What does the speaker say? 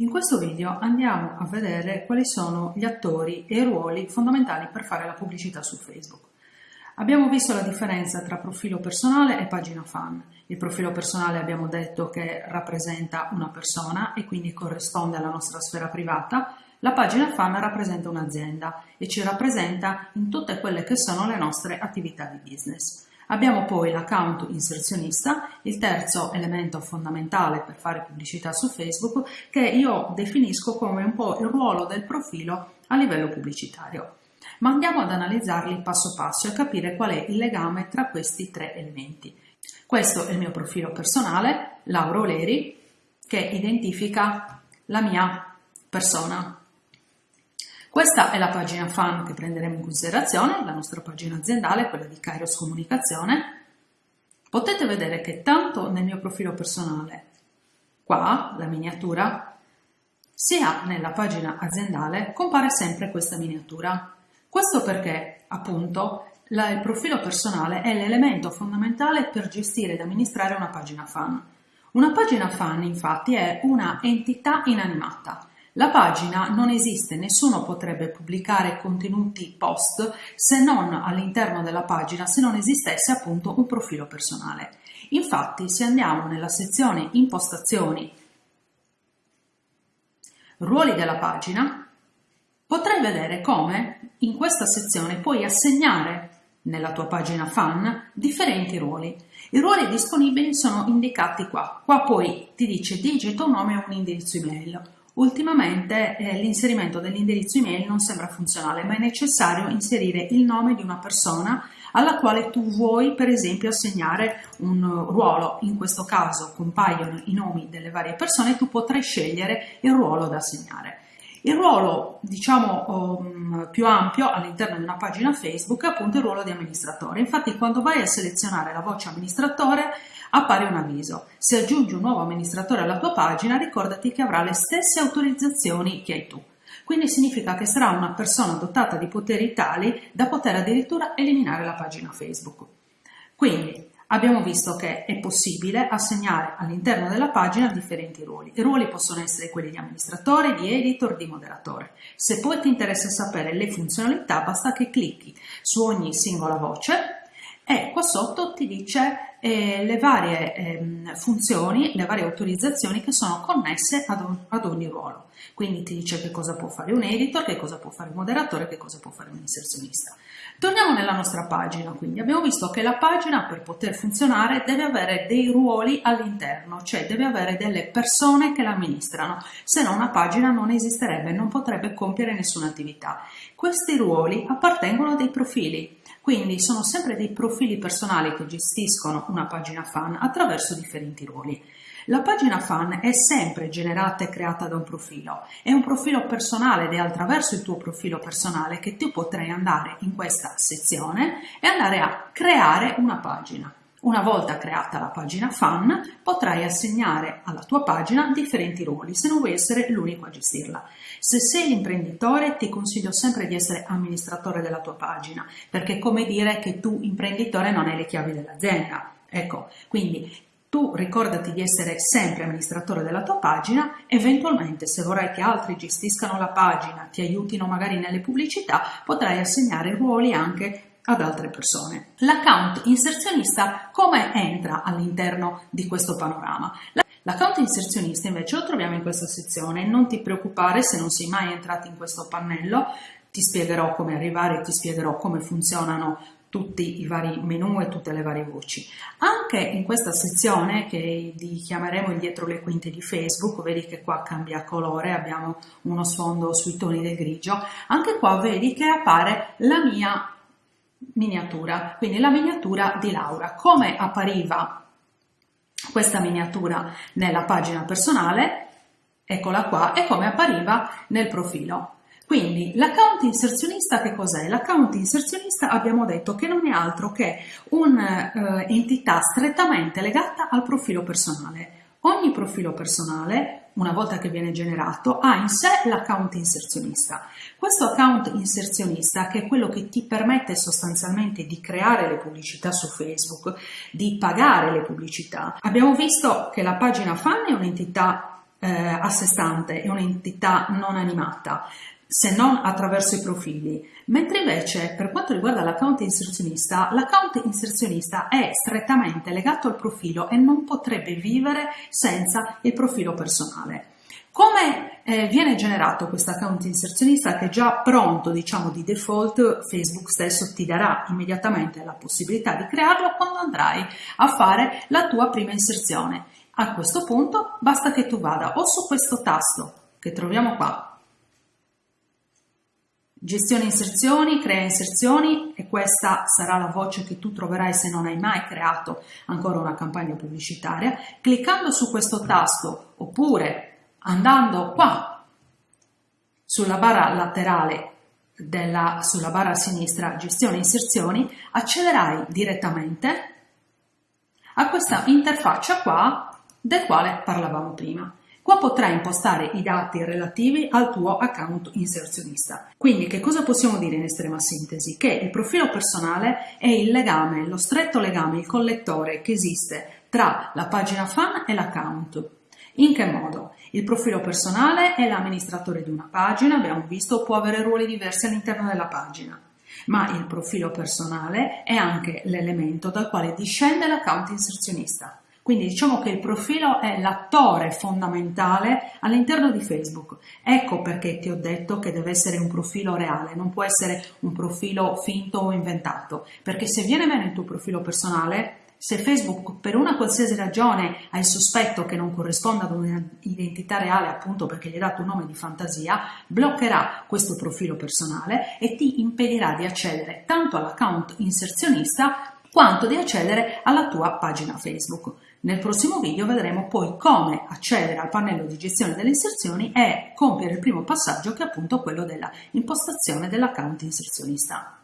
In questo video andiamo a vedere quali sono gli attori e i ruoli fondamentali per fare la pubblicità su Facebook. Abbiamo visto la differenza tra profilo personale e pagina fan. Il profilo personale abbiamo detto che rappresenta una persona e quindi corrisponde alla nostra sfera privata. La pagina fan rappresenta un'azienda e ci rappresenta in tutte quelle che sono le nostre attività di business. Abbiamo poi l'account inserzionista, il terzo elemento fondamentale per fare pubblicità su Facebook, che io definisco come un po' il ruolo del profilo a livello pubblicitario. Ma andiamo ad analizzarli passo passo e capire qual è il legame tra questi tre elementi. Questo è il mio profilo personale, Lauro Leri, che identifica la mia persona, questa è la pagina fan che prenderemo in considerazione, la nostra pagina aziendale, quella di Kairos Comunicazione. Potete vedere che tanto nel mio profilo personale, qua, la miniatura, sia nella pagina aziendale compare sempre questa miniatura. Questo perché, appunto, la, il profilo personale è l'elemento fondamentale per gestire ed amministrare una pagina fan. Una pagina fan, infatti, è una entità inanimata, la pagina non esiste, nessuno potrebbe pubblicare contenuti post se non all'interno della pagina, se non esistesse appunto un profilo personale. Infatti, se andiamo nella sezione impostazioni, ruoli della pagina, potrai vedere come in questa sezione puoi assegnare nella tua pagina fan differenti ruoli. I ruoli disponibili sono indicati qua. Qua poi ti dice digita un nome e un indirizzo email. Ultimamente eh, l'inserimento dell'indirizzo email non sembra funzionale, ma è necessario inserire il nome di una persona alla quale tu vuoi per esempio assegnare un ruolo, in questo caso compaiono i nomi delle varie persone, tu potrai scegliere il ruolo da assegnare. Il ruolo, diciamo, um, più ampio all'interno di una pagina Facebook è appunto il ruolo di amministratore. Infatti, quando vai a selezionare la voce amministratore, appare un avviso. Se aggiungi un nuovo amministratore alla tua pagina, ricordati che avrà le stesse autorizzazioni che hai tu. Quindi significa che sarà una persona dotata di poteri tali da poter addirittura eliminare la pagina Facebook. Quindi abbiamo visto che è possibile assegnare all'interno della pagina differenti ruoli. I ruoli possono essere quelli di amministratore, di editor, di moderatore. Se poi ti interessa sapere le funzionalità, basta che clicchi su ogni singola voce e qua sotto ti dice eh, le varie eh, funzioni, le varie autorizzazioni che sono connesse ad, un, ad, ogni ruolo. Quindi ti dice che cosa può fare un editor, che cosa può fare un moderatore, che cosa può fare un inserzionista. Torniamo nella nostra pagina, quindi abbiamo visto che la pagina per poter funzionare deve avere dei ruoli all'interno, cioè deve avere delle persone che la amministrano, se no una pagina non esisterebbe, non potrebbe compiere nessuna attività. Questi ruoli appartengono a dei profili, quindi sono sempre dei profili personali che gestiscono una pagina fan attraverso differenti ruoli. La pagina fan è sempre generata e creata da un profilo, è un profilo personale ed è attraverso il tuo profilo personale che tu potrai andare in questa sezione e andare a creare una pagina. Una volta creata la pagina fan, potrai assegnare alla tua pagina differenti ruoli, se non vuoi essere l'unico a gestirla. Se sei l'imprenditore, ti consiglio sempre di essere amministratore della tua pagina, perché è come dire che tu, imprenditore, non hai le chiavi dell'azienda. Ecco, quindi tu ricordati di essere sempre amministratore della tua pagina, eventualmente se vorrai che altri gestiscano la pagina, ti aiutino magari nelle pubblicità, potrai assegnare ruoli anche ad altre persone. L'account inserzionista come entra all'interno di questo panorama? L'account inserzionista invece lo troviamo in questa sezione, non ti preoccupare se non sei mai entrato in questo pannello, ti spiegherò come arrivare, ti spiegherò come funzionano tutti i vari menu e tutte le varie voci. Anche in questa sezione che chiameremo il dietro le quinte di Facebook, vedi che qua cambia colore, abbiamo uno sfondo sui toni del grigio, anche qua vedi che appare la mia miniatura, quindi la miniatura di Laura. Come appariva questa miniatura nella pagina personale, eccola qua, e come appariva nel profilo. Quindi l'account inserzionista che cos'è? L'account inserzionista abbiamo detto che non è altro che un'entità eh, strettamente legata al profilo personale. Ogni profilo personale, una volta che viene generato, ha in sé l'account inserzionista. Questo account inserzionista, che è quello che ti permette sostanzialmente di creare le pubblicità su Facebook, di pagare le pubblicità, abbiamo visto che la pagina fan è un'entità eh, a sé stante, è un'entità non animata, se non attraverso i profili. Mentre invece per quanto riguarda l'account inserzionista, l'account inserzionista è strettamente legato al profilo e non potrebbe vivere senza il profilo personale. Come eh, viene generato questo account inserzionista che già pronto, diciamo di default, Facebook stesso ti darà immediatamente la possibilità di crearlo quando andrai a fare la tua prima inserzione. A questo punto basta che tu vada o su questo tasto che troviamo qua, gestione inserzioni, crea inserzioni e questa sarà la voce che tu troverai se non hai mai creato ancora una campagna pubblicitaria, cliccando su questo tasto oppure andando qua sulla barra laterale della, sulla barra sinistra gestione inserzioni accederai direttamente a questa interfaccia qua del quale parlavamo prima. Qua potrai impostare i dati relativi al tuo account inserzionista. Quindi che cosa possiamo dire in estrema sintesi? Che il profilo personale è il legame, lo stretto legame, il collettore che esiste tra la pagina fan e l'account. In che modo? Il profilo personale è l'amministratore di una pagina, abbiamo visto, può avere ruoli diversi all'interno della pagina, ma il profilo personale è anche l'elemento dal quale discende l'account inserzionista. Quindi diciamo che il profilo è l'attore fondamentale all'interno di Facebook. Ecco perché ti ho detto che deve essere un profilo reale, non può essere un profilo finto o inventato, perché se viene meno il tuo profilo personale se Facebook per una qualsiasi ragione ha il sospetto che non corrisponda ad un'identità reale, appunto perché gli hai dato un nome di fantasia, bloccherà questo profilo personale e ti impedirà di accedere tanto all'account inserzionista quanto di accedere alla tua pagina Facebook. Nel prossimo video vedremo poi come accedere al pannello di gestione delle inserzioni e compiere il primo passaggio che è appunto quello della impostazione dell'account inserzionista.